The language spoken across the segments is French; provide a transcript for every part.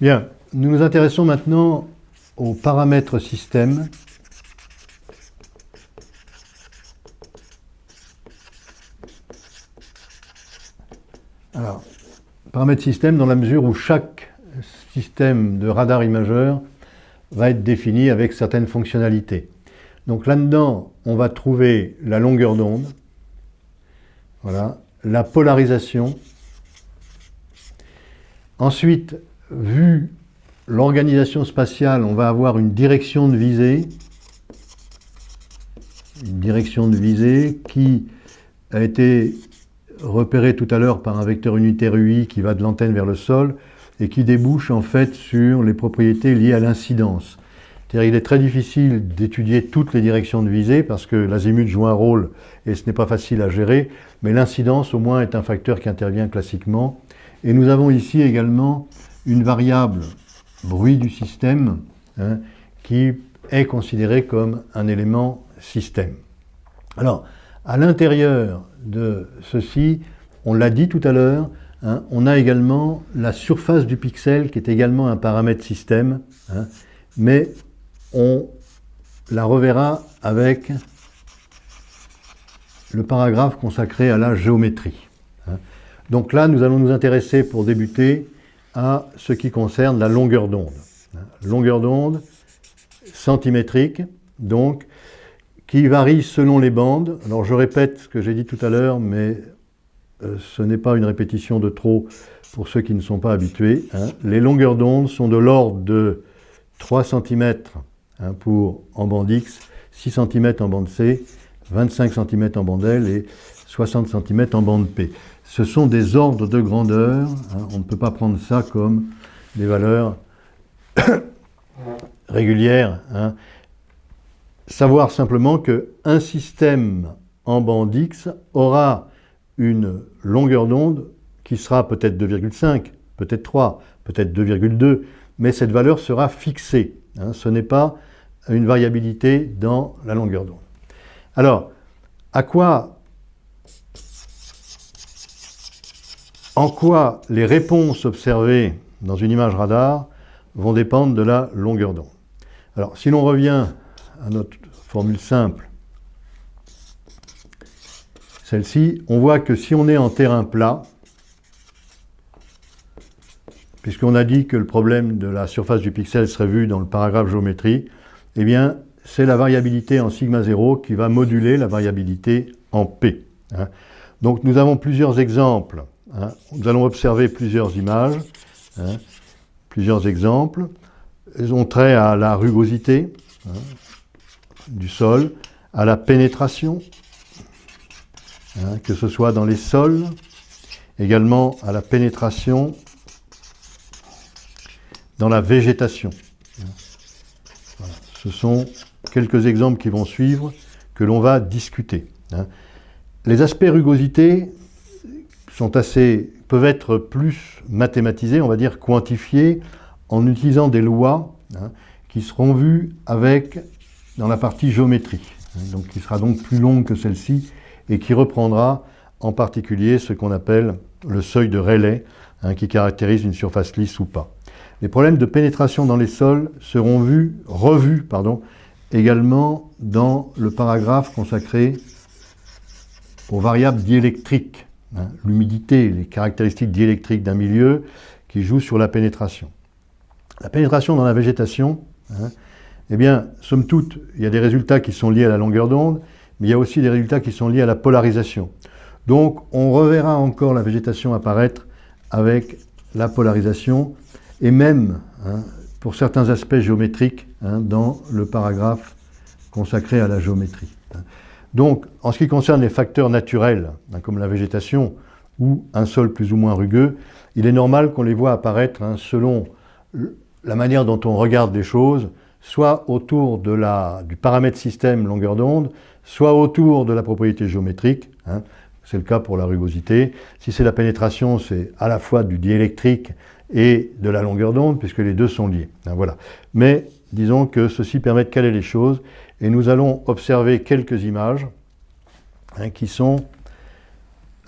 Bien, nous nous intéressons maintenant aux paramètres système. Alors, paramètres système dans la mesure où chaque système de radar imageur va être défini avec certaines fonctionnalités. Donc là-dedans, on va trouver la longueur d'onde, voilà, la polarisation. Ensuite, vu l'organisation spatiale, on va avoir une direction de visée, une direction de visée qui a été repérée tout à l'heure par un vecteur unitaire UI qui va de l'antenne vers le sol et qui débouche en fait sur les propriétés liées à l'incidence. Il est très difficile d'étudier toutes les directions de visée parce que l'azimut joue un rôle et ce n'est pas facile à gérer, mais l'incidence au moins est un facteur qui intervient classiquement. Et nous avons ici également une variable bruit du système hein, qui est considérée comme un élément système. Alors, à l'intérieur de ceci, on l'a dit tout à l'heure, hein, on a également la surface du pixel qui est également un paramètre système, hein, mais on la reverra avec le paragraphe consacré à la géométrie. Donc là, nous allons nous intéresser pour débuter à ce qui concerne la longueur d'onde. Longueur d'onde centimétrique, donc, qui varie selon les bandes. Alors je répète ce que j'ai dit tout à l'heure, mais euh, ce n'est pas une répétition de trop pour ceux qui ne sont pas habitués. Hein. Les longueurs d'onde sont de l'ordre de 3 cm Hein, pour en bande X, 6 cm en bande C, 25 cm en bande L et 60 cm en bande P. Ce sont des ordres de grandeur, hein, on ne peut pas prendre ça comme des valeurs régulières. Hein. Savoir simplement qu'un système en bande X aura une longueur d'onde qui sera peut-être 2,5, peut-être 3, peut-être 2,2, mais cette valeur sera fixée. ce n'est pas une variabilité dans la longueur d'onde. Alors, à quoi, en quoi les réponses observées dans une image radar vont dépendre de la longueur d'onde? Alors, si l'on revient à notre formule simple, celle-ci, on voit que si on est en terrain plat, puisqu'on a dit que le problème de la surface du pixel serait vu dans le paragraphe géométrie, eh bien, c'est la variabilité en sigma 0 qui va moduler la variabilité en P. Hein. Donc nous avons plusieurs exemples. Hein. Nous allons observer plusieurs images, hein, plusieurs exemples. Ils ont trait à la rugosité du sol, à la pénétration, que ce soit dans les sols, également à la pénétration dans la végétation. Ce sont quelques exemples qui vont suivre que l'on va discuter. Hein. Les aspects rugosité sont assez, peuvent être plus mathématisés, on va dire quantifiés, en utilisant des lois hein, qui seront vues avec, dans la partie géométrie, hein, donc qui sera donc plus longue que celle-ci et qui reprendra en particulier ce qu'on appelle le seuil de Rayleigh, qui caractérise une surface lisse ou pas. Les problèmes de pénétration dans les sols seront vus, revus pardon, également dans le paragraphe consacré aux variables diélectriques, hein, l'humidité, les caractéristiques diélectriques d'un milieu qui jouent sur la pénétration. La pénétration dans la végétation, hein, eh bien, somme toute, il y a des résultats qui sont liés à la longueur d'onde, mais il y a aussi des résultats qui sont liés à la polarisation. Donc, on reverra encore la végétation apparaître avec la polarisation, et même hein, pour certains aspects géométriques dans le paragraphe consacré à la géométrie. Donc, en ce qui concerne les facteurs naturels, hein, comme la végétation ou un sol plus ou moins rugueux, il est normal qu'on les voit apparaître selon la manière dont on regarde les choses, soit autour du paramètre système longueur d'onde, soit autour de la propriété géométrique, c'est le cas pour la rugosité. Si c'est la pénétration, c'est à la fois du diélectrique et de la longueur d'onde, puisque les deux sont liés. Hein, voilà. Mais disons que ceci permet de caler les choses, et nous allons observer quelques images hein, qui sont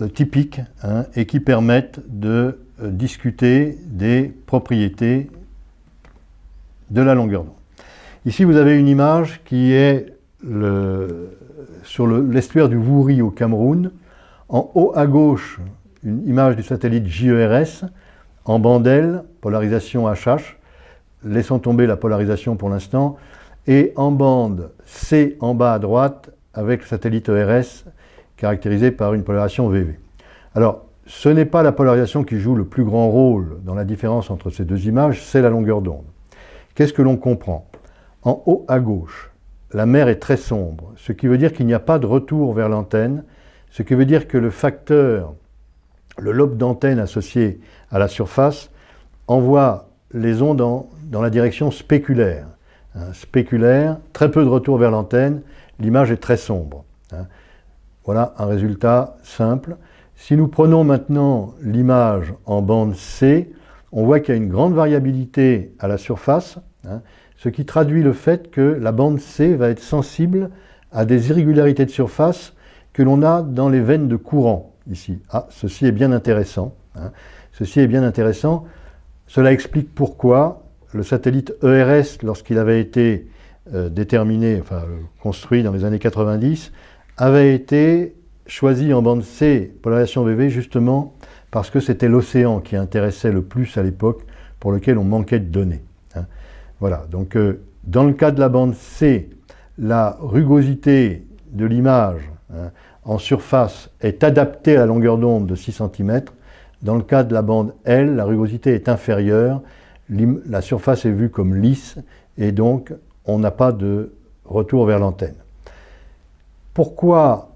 euh, typiques hein, et qui permettent de euh, discuter des propriétés de la longueur d'onde. Ici, vous avez une image qui est sur l'estuaire du Wouri au Cameroun. En haut à gauche, une image du satellite JERS en bande L, polarisation HH. Laissons tomber la polarisation pour l'instant. Et en bande C en bas à droite avec le satellite ERS caractérisé par une polarisation VV. Alors, ce n'est pas la polarisation qui joue le plus grand rôle dans la différence entre ces deux images, c'est la longueur d'onde. Qu'est-ce que l'on comprend? En haut à gauche, la mer est très sombre, ce qui veut dire qu'il n'y a pas de retour vers l'antenne, ce qui veut dire que le facteur, le lobe d'antenne associé à la surface, envoie les ondes dans, la direction spéculaire. Hein, spéculaire, très peu de retour vers l'antenne, l'image est très sombre. Hein. Voilà un résultat simple. Si nous prenons maintenant l'image en bande C, on voit qu'il y a une grande variabilité à la surface, hein, ce qui traduit le fait que la bande C va être sensible à des irrégularités de surface que l'on a dans les veines de courant ici. Ah, ceci est bien intéressant. Ceci est bien intéressant. Cela explique pourquoi le satellite ERS, lorsqu'il avait été euh, déterminé, enfin construit dans les années 90, avait été choisi en bande C, polarisation VV, justement parce que c'était l'océan qui intéressait le plus à l'époque, pour lequel on manquait de données. Hein. Voilà, donc euh, dans le cas de la bande C, la rugosité de l'image hein, en surface est adaptée à la longueur d'onde de 6 cm. Dans le cas de la bande L, la rugosité est inférieure, la surface est vue comme lisse, et donc on n'a pas de retour vers l'antenne. Pourquoi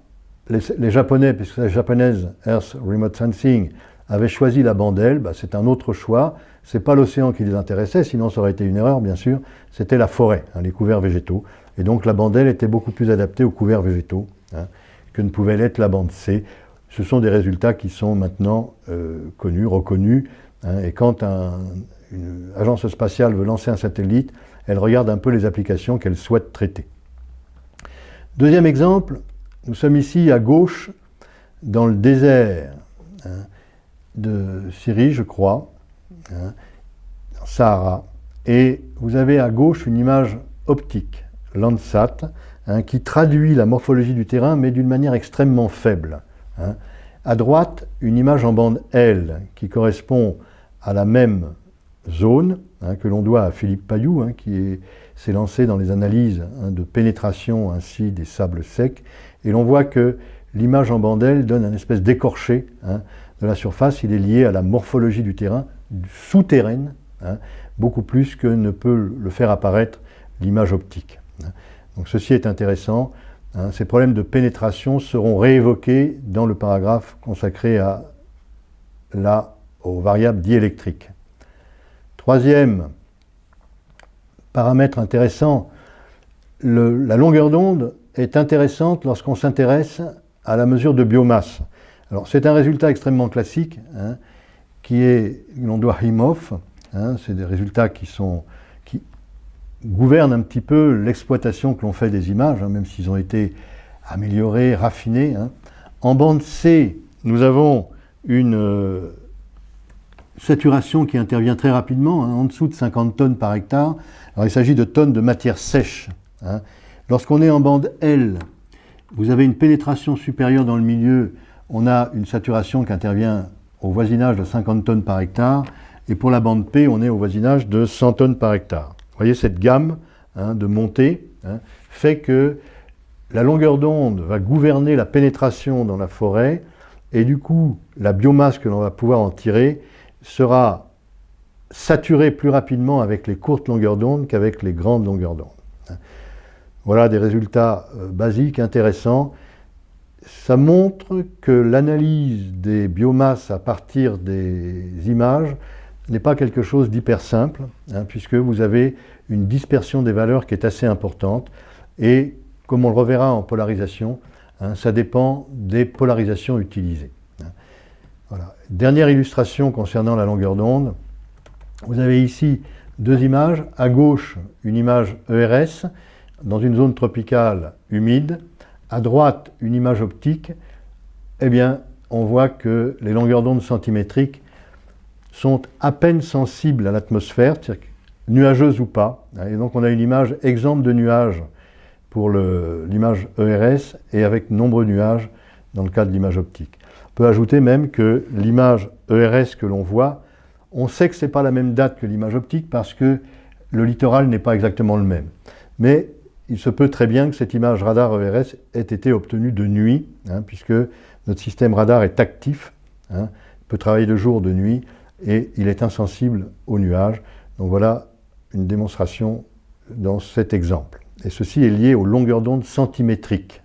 les, Japonais, puisque la japonaise Earth Remote Sensing avait choisi la bande L, bah, c'est un autre choix. Ce n'est pas l'océan qui les intéressait, sinon ça aurait été une erreur, bien sûr. C'était la forêt, hein, les couverts végétaux. Et donc la bande L était beaucoup plus adaptée aux couverts végétaux hein, que ne pouvait l'être la bande C. Ce sont des résultats qui sont maintenant euh, connus, reconnus. Hein, et quand une agence spatiale veut lancer un satellite, elle regarde un peu les applications qu'elle souhaite traiter. Deuxième exemple, nous sommes ici à gauche, dans le désert hein, de Syrie, je crois, hein, Sahara, et vous avez à gauche une image optique, Landsat, hein, qui traduit la morphologie du terrain, mais d'une manière extrêmement faible. À droite, une image en bande L, qui correspond à la même zone, que l'on doit à Philippe Payou, qui s'est lancé dans les analyses de pénétration ainsi des sables secs, et l'on voit que l'image en bandelle donne un espèce d'écorché hein, de la surface. Il est lié à la morphologie du terrain, souterraine, hein, beaucoup plus que ne peut le faire apparaître l'image optique. Hein. Donc ceci est intéressant. Ces problèmes de pénétration seront réévoqués dans le paragraphe consacré à la, aux variables diélectriques. Troisième paramètre intéressant, la longueur d'onde est intéressante lorsqu'on s'intéresse à la mesure de biomasse. Alors c'est un résultat extrêmement classique, hein, qui est, l'on doit Himov, hein, c'est des résultats qui, sont, qui gouvernent un petit peu l'exploitation que l'on fait des images, hein, même s'ils ont été améliorés, raffinés. En bande C, nous avons une euh, saturation qui intervient très rapidement, en dessous de 50 tonnes par hectare. Alors il s'agit de tonnes de matière sèche. Lorsqu'on est en bande L, vous avez une pénétration supérieure dans le milieu, on a une saturation qui intervient au voisinage de 50 tonnes par hectare, et pour la bande P, on est au voisinage de 100 tonnes par hectare. Vous voyez, cette gamme hein, de montée hein, fait que la longueur d'onde va gouverner la pénétration dans la forêt, et du coup, la biomasse que l'on va pouvoir en tirer sera saturée plus rapidement avec les courtes longueurs d'onde qu'avec les grandes longueurs d'onde. Voilà des résultats euh, basiques, intéressants. Ça montre que l'analyse des biomasses à partir des images n'est pas quelque chose d'hyper simple, hein, puisque vous avez une dispersion des valeurs qui est assez importante. Et comme on le reverra en polarisation, hein, ça dépend des polarisations utilisées. Hein. Dernière illustration concernant la longueur d'onde. Vous avez ici deux images. À gauche, une image ERS dans une zone tropicale humide, à droite une image optique, eh bien, on voit que les longueurs d'onde centimétriques sont à peine sensibles à l'atmosphère, nuageuse ou pas. Et donc on a une image exemple de nuage pour l'image ERS et avec nombreux nuages dans le cas de l'image optique. On peut ajouter même que l'image ERS que l'on voit, on sait que ce n'est pas la même date que l'image optique parce que le littoral n'est pas exactement le même. Mais il se peut très bien que cette image radar ERS ait été obtenue de nuit, hein, puisque notre système radar est actif, hein, peut travailler de jour, de nuit, et il est insensible aux nuages. Donc voilà une démonstration dans cet exemple. Et ceci est lié aux longueurs d'onde centimétriques.